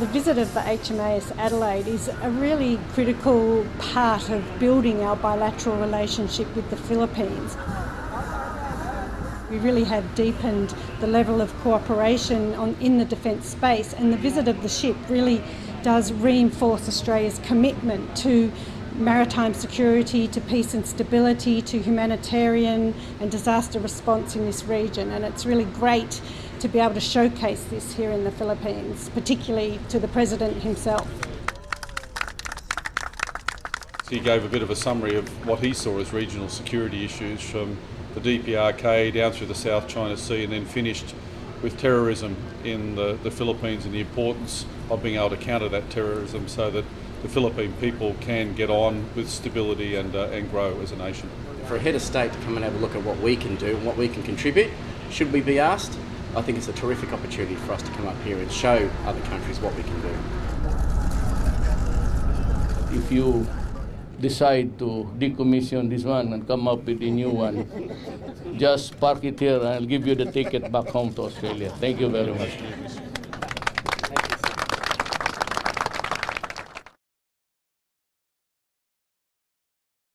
The visit of the HMAS Adelaide is a really critical part of building our bilateral relationship with the Philippines. We really have deepened the level of cooperation on, in the defence space, and the visit of the ship really does reinforce Australia's commitment to maritime security, to peace and stability, to humanitarian and disaster response in this region. And it's really great to be able to showcase this here in the Philippines, particularly to the President himself. He gave a bit of a summary of what he saw as regional security issues from the DPRK down through the South China Sea and then finished with terrorism in the, the Philippines and the importance of being able to counter that terrorism so that the Philippine people can get on with stability and, uh, and grow as a nation. For a head of state to come and have a look at what we can do and what we can contribute, should we be asked, I think it's a terrific opportunity for us to come up here and show other countries what we can do. If you decide to decommission this one and come up with a new one, just park it here and I'll give you the ticket back home to Australia. Thank you very much.